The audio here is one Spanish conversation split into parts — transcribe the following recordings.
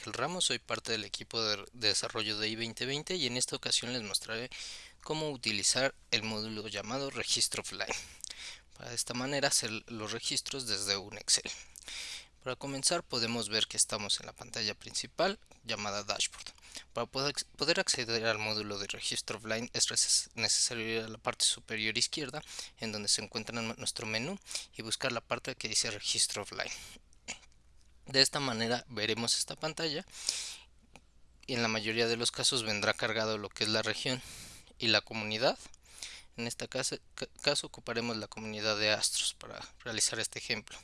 Michael Ramos, soy parte del equipo de desarrollo de i2020 y en esta ocasión les mostraré cómo utilizar el módulo llamado registro offline para de esta manera hacer los registros desde un Excel. Para comenzar podemos ver que estamos en la pantalla principal llamada dashboard. Para poder acceder al módulo de registro offline es necesario ir a la parte superior izquierda en donde se encuentra nuestro menú y buscar la parte que dice registro offline. De esta manera veremos esta pantalla y en la mayoría de los casos vendrá cargado lo que es la región y la comunidad. En este caso, caso ocuparemos la comunidad de Astros para realizar este ejemplo.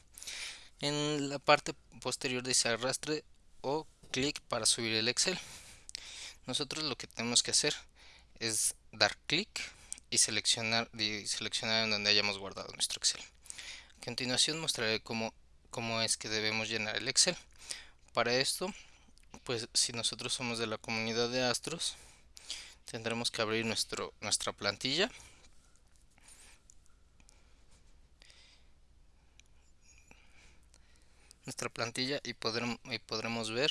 En la parte posterior dice arrastre o clic para subir el Excel. Nosotros lo que tenemos que hacer es dar clic y seleccionar, y seleccionar en donde hayamos guardado nuestro Excel. A continuación mostraré cómo cómo es que debemos llenar el Excel. Para esto, pues si nosotros somos de la comunidad de Astros, tendremos que abrir nuestro, nuestra plantilla. Nuestra plantilla y, podremos, y podremos ver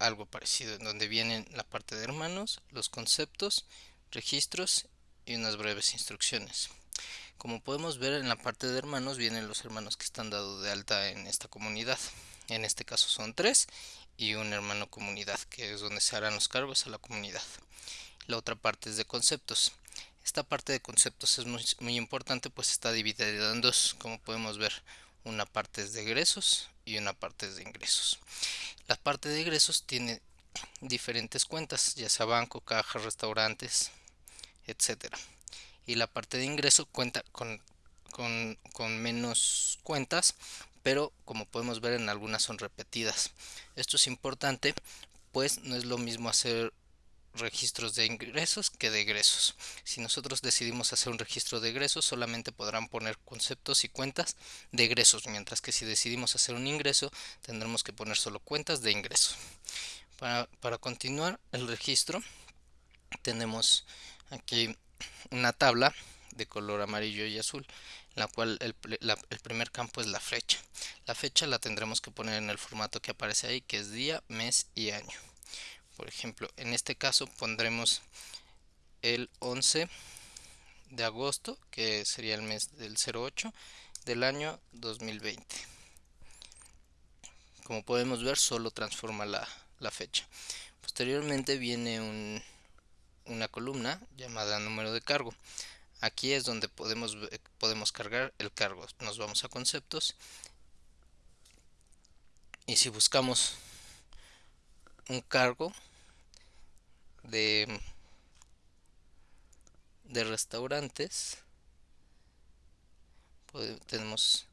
algo parecido, en donde vienen la parte de hermanos, los conceptos, registros y unas breves instrucciones. Como podemos ver en la parte de hermanos vienen los hermanos que están dados de alta en esta comunidad. En este caso son tres y un hermano comunidad que es donde se harán los cargos a la comunidad. La otra parte es de conceptos. Esta parte de conceptos es muy, importante pues está dividida en dos como podemos ver. Una parte es de egresos y una parte es de ingresos. La parte de egresos tiene diferentes cuentas, ya sea banco, caja, restaurantes, etcétera y la parte de ingreso cuenta con, con, menos cuentas pero como podemos ver en algunas son repetidas esto es importante pues no es lo mismo hacer registros de ingresos que de egresos. Si nosotros decidimos hacer un registro de egresos, solamente podrán poner conceptos y cuentas de egresos, mientras que si decidimos hacer un ingreso, tendremos que poner solo cuentas de ingresos. Para, para continuar el registro, tenemos aquí una tabla de color amarillo y azul en la cual el, primer campo es la fecha. La fecha la tendremos que poner en el formato que aparece ahí que es día, mes y año. Por ejemplo en este caso pondremos el 11 de agosto que sería el mes del 08 del año 2020 como podemos ver solo transforma la, la fecha. Posteriormente viene un una columna llamada número de cargo. Aquí es donde podemos, podemos cargar el cargo. Nos vamos a conceptos y si buscamos un cargo de, de restaurantes, tenemos,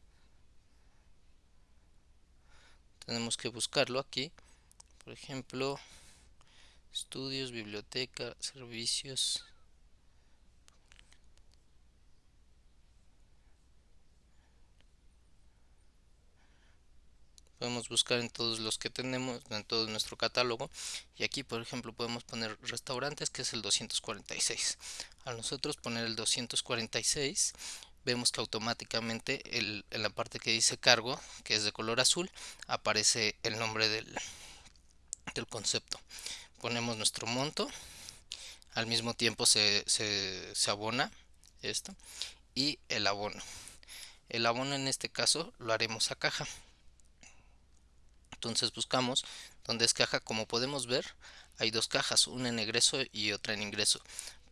tenemos que buscarlo aquí. Por ejemplo, estudios, biblioteca, servicios. Podemos buscar en todos los que tenemos, en todo nuestro catálogo. Y aquí, por ejemplo, podemos poner restaurantes, que es el 246. Al nosotros poner el 246, vemos que automáticamente en la parte que dice cargo, que es de color azul, aparece el nombre del, del concepto ponemos nuestro monto al mismo tiempo se, abona esto y el abono. El abono en este caso lo haremos a caja. Entonces buscamos donde es caja. Como podemos ver hay dos cajas una en egreso y otra en ingreso.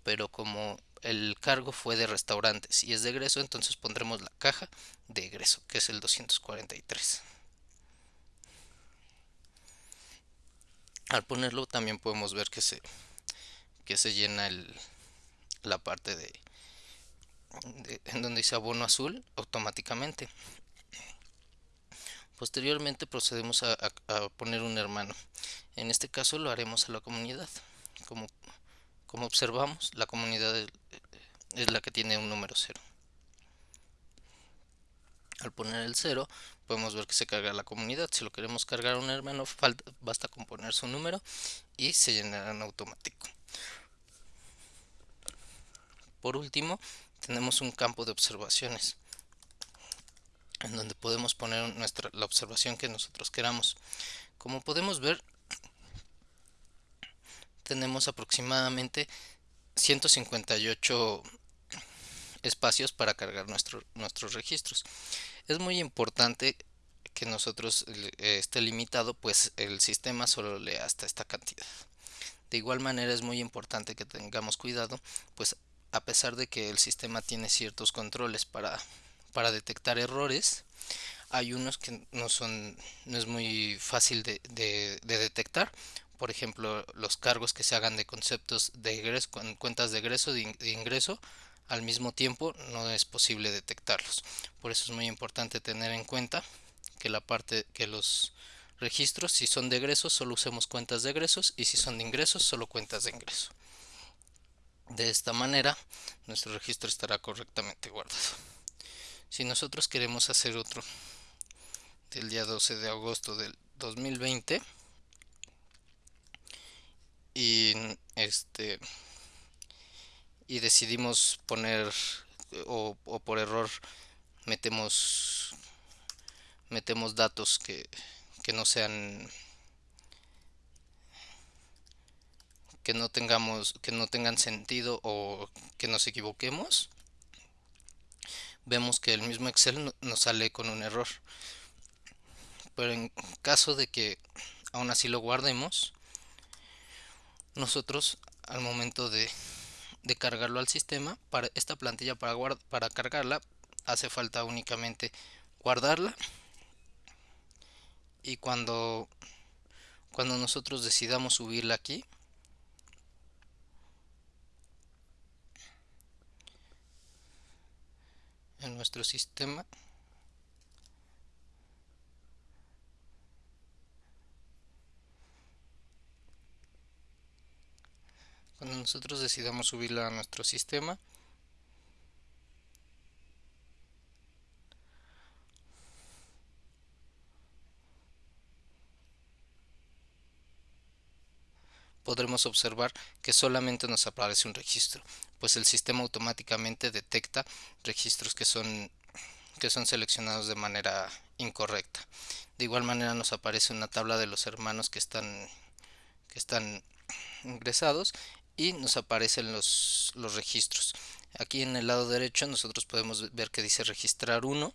Pero como el cargo fue de restaurantes y es de egreso entonces pondremos la caja de egreso que es el 243 al ponerlo también podemos ver que se que se llena el, la parte de, en donde dice abono azul automáticamente. Posteriormente procedemos a, poner un hermano. En este caso lo haremos a la comunidad. Como, como observamos la comunidad es la que tiene un número cero. Al poner el 0 podemos ver que se carga la comunidad. Si lo queremos cargar a un hermano falta, basta con poner su número y se llenará en automático. Por último tenemos un campo de observaciones en donde podemos poner nuestra, la observación que nosotros queramos. Como podemos ver, tenemos aproximadamente 158 espacios para cargar nuestros registros. Es muy importante que nosotros eh, esté limitado, pues el sistema solo lee hasta esta cantidad. De igual manera es muy importante que tengamos cuidado, pues a pesar de que el sistema tiene ciertos controles para, para detectar errores, hay unos que no son no es muy fácil de, de, detectar por ejemplo los cargos que se hagan de conceptos de egreso cuentas de egreso de, ingreso al mismo tiempo no es posible detectarlos. Por eso es muy importante tener en cuenta que la parte que los registros si son de egresos solo usemos cuentas de egresos y si son de ingresos solo cuentas de ingreso. De esta manera nuestro registro estará correctamente guardado. Si nosotros queremos hacer otro del día 12 de agosto del 2020 y este y decidimos poner o, por error metemos metemos datos que, que no sean que no tengamos que no tengan sentido o que nos equivoquemos vemos que el mismo Excel nos sale con un error. Pero en caso de que aún así lo guardemos nosotros al momento de, cargarlo al sistema para esta plantilla para, para cargarla hace falta únicamente guardarla. Y cuando cuando nosotros decidamos subirla aquí en nuestro sistema cuando nosotros decidamos subirla a nuestro sistema podremos observar que solamente nos aparece un registro, pues el sistema automáticamente detecta registros que son, que son seleccionados de manera incorrecta. De igual manera nos aparece una tabla de los hermanos que están, que están ingresados y nos aparecen los, los registros. Aquí en el lado derecho nosotros podemos ver que dice registrar uno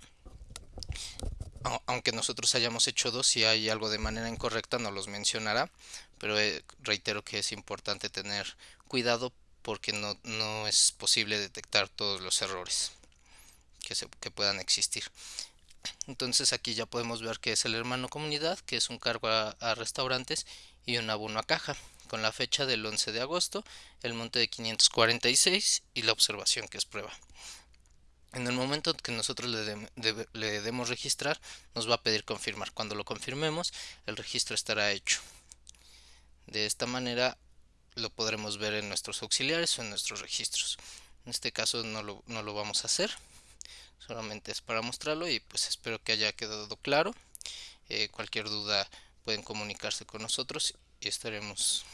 aunque nosotros hayamos hecho dos, si hay algo de manera incorrecta nos los mencionará, pero eh, reitero que es importante tener cuidado porque no, no es posible detectar todos los errores que, se, que puedan existir. Entonces aquí ya podemos ver que es el hermano comunidad, que es un cargo a, a restaurantes y un abono a caja, con la fecha del 11 de agosto, el monte de 546 y la observación que es prueba. En el momento que nosotros le, demos registrar, nos va a pedir confirmar. Cuando lo confirmemos, el registro estará hecho. De esta manera lo podremos ver en nuestros auxiliares o en nuestros registros. En este caso no lo, no lo vamos a hacer. Solamente es para mostrarlo y pues espero que haya quedado claro. Eh, cualquier duda pueden comunicarse con nosotros y estaremos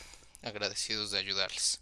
agradecidos de ayudarles.